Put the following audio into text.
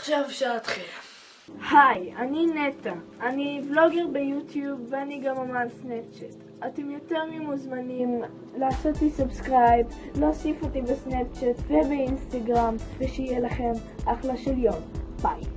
עכשיו אפשר להתחיל. היי, אני נטע. אני vlogger ביוטיוב ואני גם אמן סנאפצ'אט. אתם יותר ממוזמנים לעשות לי subscribe, להוסיף אותי בסנאפצ'אט ובאינסטגרם, ושיהיה לכם אחלה של יום. ביי.